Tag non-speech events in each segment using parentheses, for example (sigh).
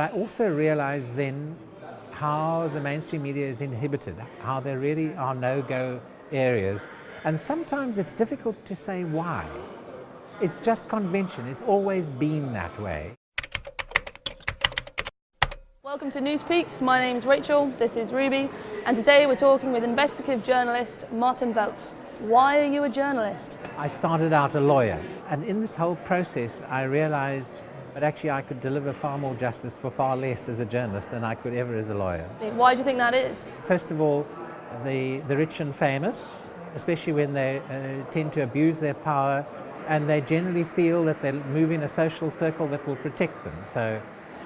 I also realized then how the mainstream media is inhibited, how there really are no-go areas. And sometimes it's difficult to say why. It's just convention, it's always been that way. Welcome to Newspeaks, my name is Rachel, this is Ruby, and today we're talking with investigative journalist Martin Welz. Why are you a journalist? I started out a lawyer, and in this whole process I realized but actually I could deliver far more justice for far less as a journalist than I could ever as a lawyer. Why do you think that is? First of all, the, the rich and famous, especially when they uh, tend to abuse their power and they generally feel that they move in a social circle that will protect them. So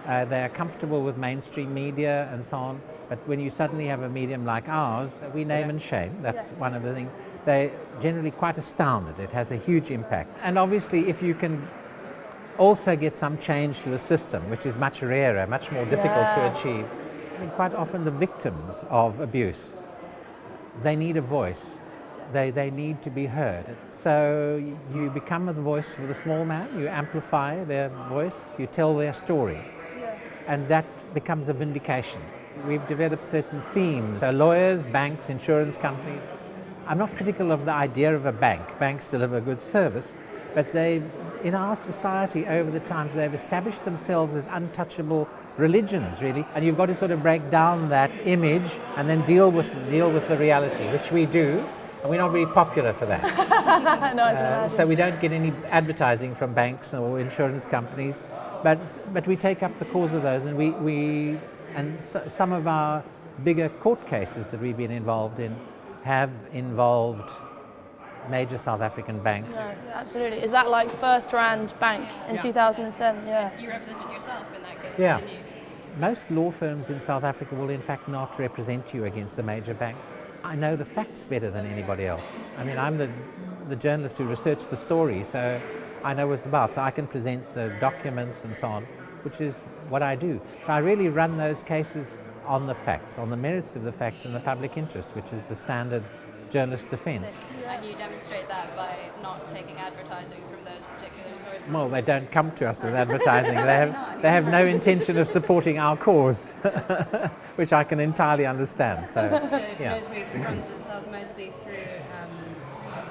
uh, they are comfortable with mainstream media and so on, but when you suddenly have a medium like ours, we name and shame, that's yes. one of the things. They're generally quite astounded, it has a huge impact. And obviously if you can also get some change to the system, which is much rarer, much more difficult yeah. to achieve. Think quite often the victims of abuse, they need a voice. They, they need to be heard. So you become the voice for the small man, you amplify their voice, you tell their story. Yeah. And that becomes a vindication. We've developed certain themes. So lawyers, banks, insurance companies. I'm not critical of the idea of a bank. Banks deliver good service, but they in our society over the times, they've established themselves as untouchable religions, really. And you've got to sort of break down that image and then deal with, deal with the reality, which we do. And we're not very popular for that. no, (laughs) uh, so we don't get any advertising from banks or insurance companies, but, but we take up the cause of those and we, we and so, some of our bigger court cases that we've been involved in have involved major South African banks. No, absolutely. Is that like FirstRand Bank in yeah. 2007? Yeah. You represented yourself in that case, yeah. Most law firms in South Africa will in fact not represent you against a major bank. I know the facts better than anybody else. I mean, I'm the, the journalist who researched the story, so I know what it's about. So I can present the documents and so on, which is what I do. So I really run those cases on the facts, on the merits of the facts and the public interest, which is the standard journalist defence. And you demonstrate that by not taking advertising from those particular sources? Well, they don't come to us with (laughs) advertising. they, have, they have no intention of supporting our cause, (laughs) which I can entirely understand. So, so yeah. runs itself mostly through um,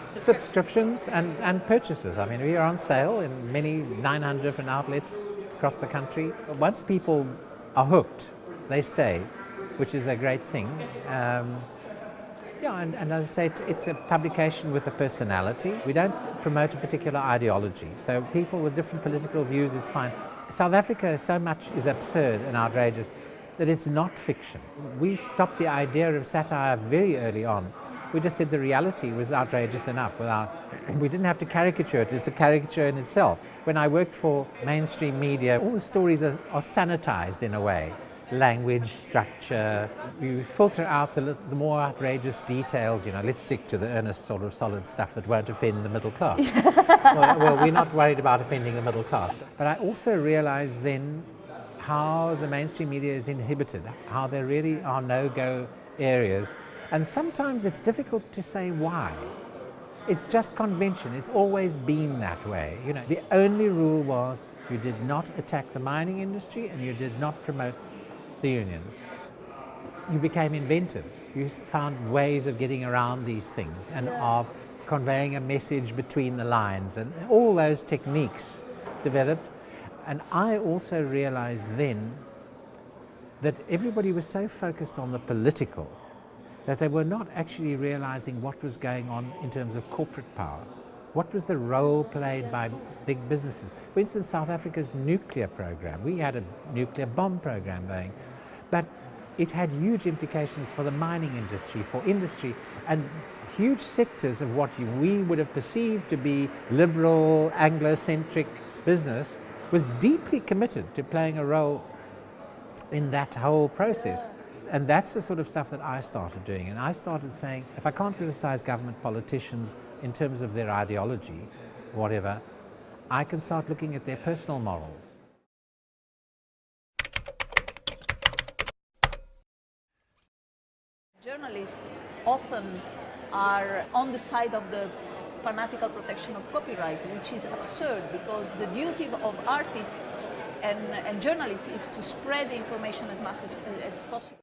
subscriptions. subscriptions and, and purchases. I mean, we are on sale in many 900 different outlets across the country. Once people are hooked, they stay, which is a great thing. Um, yeah, and, and, as I say, it's, it's, a publication with a personality. We don't promote a particular ideology. So people with different political views, it's fine. South Africa so much is absurd and outrageous that it's not fiction. We stopped the idea of satire very early on. We just said the reality was outrageous enough without, we didn't have to caricature it, it's a caricature in itself. When I worked for mainstream media, all the stories are, are sanitized in a way language, structure. You filter out the, the, more outrageous details, you know, let's stick to the earnest sort of solid stuff that won't offend the middle class. (laughs) well, well, we're not worried about offending the middle class. But I also realized then how the mainstream media is inhibited, how there really are no-go areas. And sometimes it's difficult to say why. It's just convention. It's always been that way. You know, the only rule was you did not attack the mining industry and you did not promote the unions, you became inventive. You found ways of getting around these things and of conveying a message between the lines and all those techniques developed. And I also realized then that everybody was so focused on the political that they were not actually realizing what was going on in terms of corporate power. What was the role played by big businesses? For instance, South Africa's nuclear program. We had a nuclear bomb program going, but it had huge implications for the mining industry, for industry, and huge sectors of what we would have perceived to be liberal, Anglo-centric business was deeply committed to playing a role in that whole process. And that's the sort of stuff that I started doing. And I started saying, if I can't criticize government politicians in terms of their ideology, whatever, I can start looking at their personal morals. Journalists often are on the side of the fanatical protection of copyright, which is absurd because the duty of artists and, and journalists is to spread information as much as, as possible.